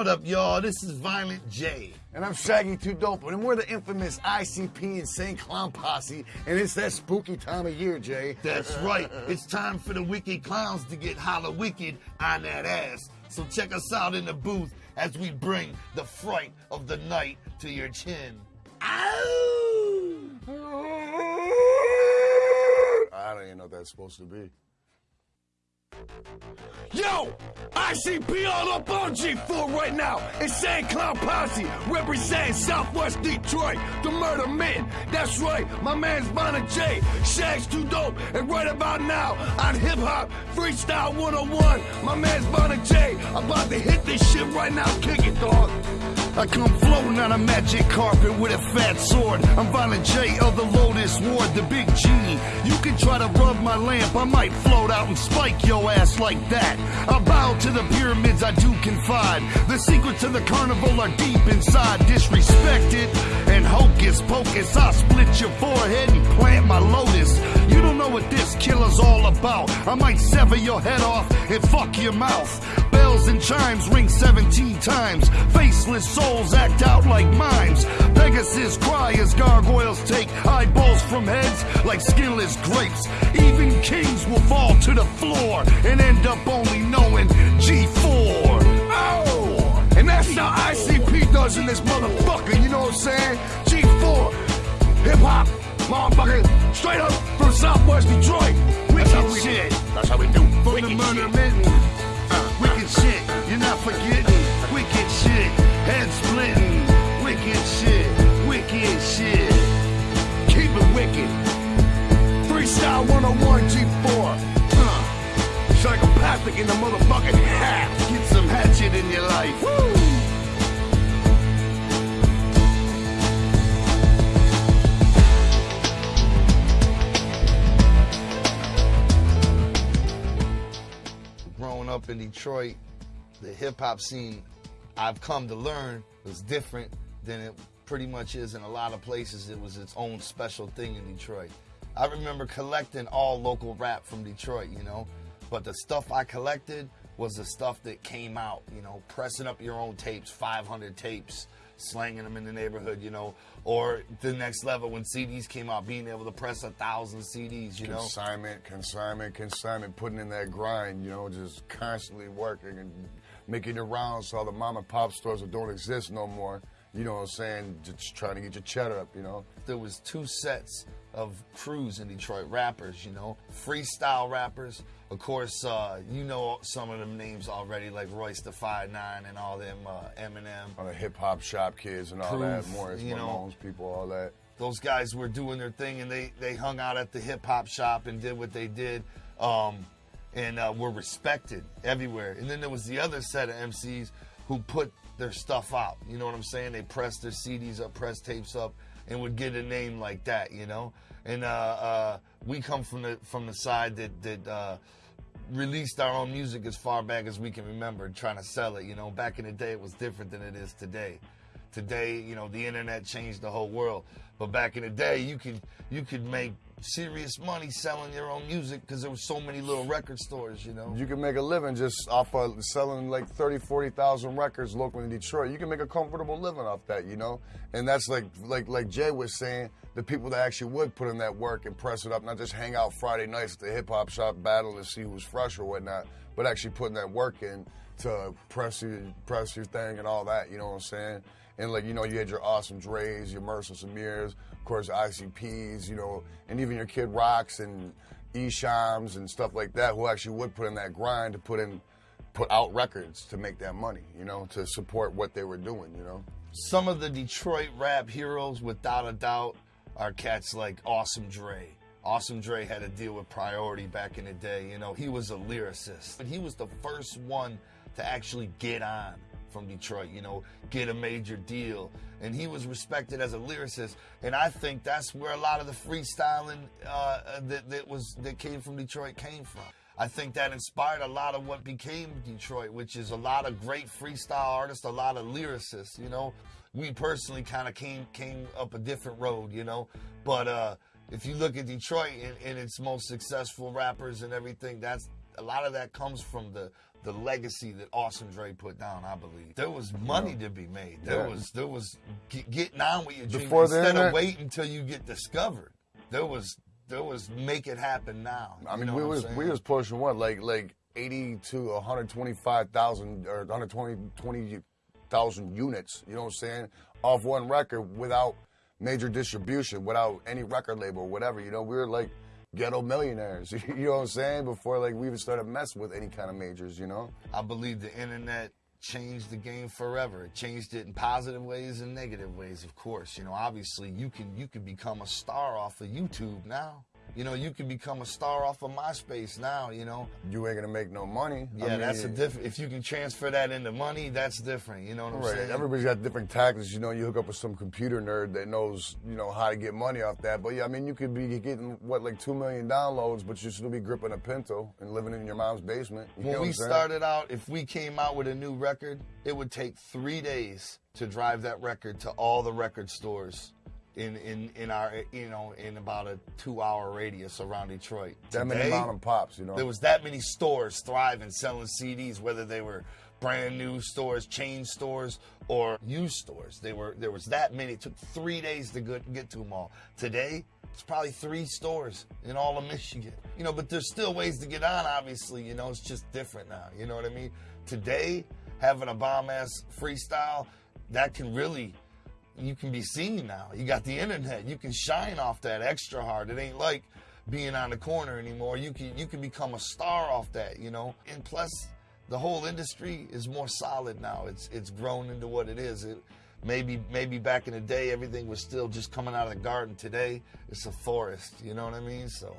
What up, y'all? This is Violent J. And I'm Shaggy Too Dope, and we're the infamous ICP Insane Clown Posse, and it's that spooky time of year, Jay. That's right. It's time for the wicked clowns to get holla wicked on that ass. So check us out in the booth as we bring the fright of the night to your chin. Ow! I don't even know what that's supposed to be. Yo, ICP all up on G4 right now. Insane Clown Posse representing Southwest Detroit, the murder men. That's right, my man's Bonner J. Shag's too dope. And right about now on Hip Hop Freestyle 101, my man's Bonner J. About to hit this shit right now. Kick it, dog. I come floating on a magic carpet with a fat sword. I'm Violent J of the Lotus Ward, the big G. You can try to rub my lamp, I might float out and spike your ass like that. I bow to the pyramids, I do confide. The secrets of the carnival are deep inside. Disrespected and hocus pocus. I split your forehead and plant my lotus. What this killer's all about. I might sever your head off and fuck your mouth. Bells and chimes ring 17 times. Faceless souls act out like mimes. Pegasus cry as gargoyles take eyeballs from heads like skinless grapes. Even kings will fall to the floor and end up only knowing G4. Oh! And that's how ICP does in this motherfucker, you know what I'm saying? G4, hip hop, motherfucker, straight up from Southwest Detroit. That's Wicked we shit. That's how we do. From Wicked the murder shit. mitten. Uh, wicked shit, you're not forgetting. Wicked shit, head splitting. Wicked shit, in Detroit, the hip hop scene, I've come to learn, was different than it pretty much is in a lot of places. It was its own special thing in Detroit. I remember collecting all local rap from Detroit, you know, but the stuff I collected was the stuff that came out, you know, pressing up your own tapes, 500 tapes, slanging them in the neighborhood, you know, or the next level when CDs came out, being able to press a thousand CDs, you know. Consignment, consignment, consignment, putting in that grind, you know, just constantly working and making it rounds so all the mom and pop stores that don't exist no more, you know what I'm saying, just trying to get your cheddar up, you know. there was two sets of crews in Detroit, rappers, you know, freestyle rappers. Of course, uh, you know some of them names already, like Royce the Five Nine and all them, uh, Eminem. All the hip hop shop kids and all that, Proof, Morris you know. Ramones people, all that. Those guys were doing their thing, and they they hung out at the hip hop shop and did what they did, um, and uh, were respected everywhere. And then there was the other set of MCs who put their stuff out. You know what I'm saying? They pressed their CDs up, pressed tapes up, and would get a name like that. You know, and uh, uh, we come from the from the side that that. Uh, released our own music as far back as we can remember, trying to sell it. You know, back in the day, it was different than it is today. Today, you know, the internet changed the whole world. But back in the day, you could you could make serious money selling your own music because there were so many little record stores. You know, You can make a living just off of selling like 30, 40,000 records locally in Detroit. You can make a comfortable living off that, you know? And that's like like like Jay was saying, the people that actually would put in that work and press it up, not just hang out Friday nights at the hip hop shop battle to see who's fresh or whatnot, but actually putting that work in to press your press your thing and all that, you know what I'm saying? And like, you know, you had your awesome Dre's, your Mercer Samirs, of course ICPs, you know, and even your Kid Rocks and Eshams and stuff like that who actually would put in that grind to put in put out records to make that money, you know, to support what they were doing, you know. some of the Detroit rap heroes, without a doubt, are cats like Awesome Dre. Awesome Dre had to deal with priority back in the day. You know, he was a lyricist. But he was the first one to actually get on from Detroit, you know, get a major deal. And he was respected as a lyricist. And I think that's where a lot of the freestyling uh, that, that was that came from Detroit came from. I think that inspired a lot of what became Detroit, which is a lot of great freestyle artists, a lot of lyricists, you know. We personally kind of came came up a different road, you know. But uh, if you look at Detroit and, and its most successful rappers and everything, that's a lot of that comes from the the legacy that Awesome Dre put down. I believe there was money to be made. There Yeah. was there was get, getting on with your dream Before instead of internet- waiting until you get discovered. There was there was make it happen now. I mean, we was we was pushing what like like eighty to one hundred twenty five thousand or 120 20,000 units. You know what I'm saying? Off one record without major distribution, without any record label or whatever. You know, we were like ghetto millionaires. you know what I'm saying? Before like we even started messing with any kind of majors. You know? I believe the internet changed the game forever. It changed it in positive ways and negative ways, of course. You know, obviously you can you can become a star off of YouTube now. You know, you can become a star off of MySpace now, you know. You ain't gonna make no money. I Yeah, mean, that's a different if you can transfer that into money, that's different. You know what I'm Right. saying? Everybody's got different tactics. You know, you hook up with some computer nerd that knows, you know, how to get money off that. But yeah, I mean, you could be getting what like two million downloads, but you still be gripping a Pinto and living in your mom's basement. You when we started out, if we came out with a new record, it would take three days to drive that record to all the record stores in in, in our you know in about a two hour radius around Detroit. that many Today, mom and pops, you know. there was that many stores thriving selling CDs, whether they were brand new stores, chain stores, or used stores. They were there was that many. It took three days to get, get to them all. Today, it's probably three stores in all of Michigan. You know, but there's still ways to get on. Obviously, you know, it's just different now. You know what I mean? Today, having a bomb ass freestyle that can really you can be seen now. You got the internet. You can shine off that extra hard. It ain't like being on the corner anymore. You can you can become a star off that, you know. And plus, the whole industry is more solid now. It's it's grown into what it is. It maybe maybe back in the day everything was still just coming out of the garden. Today it's a forest. You know what I mean? So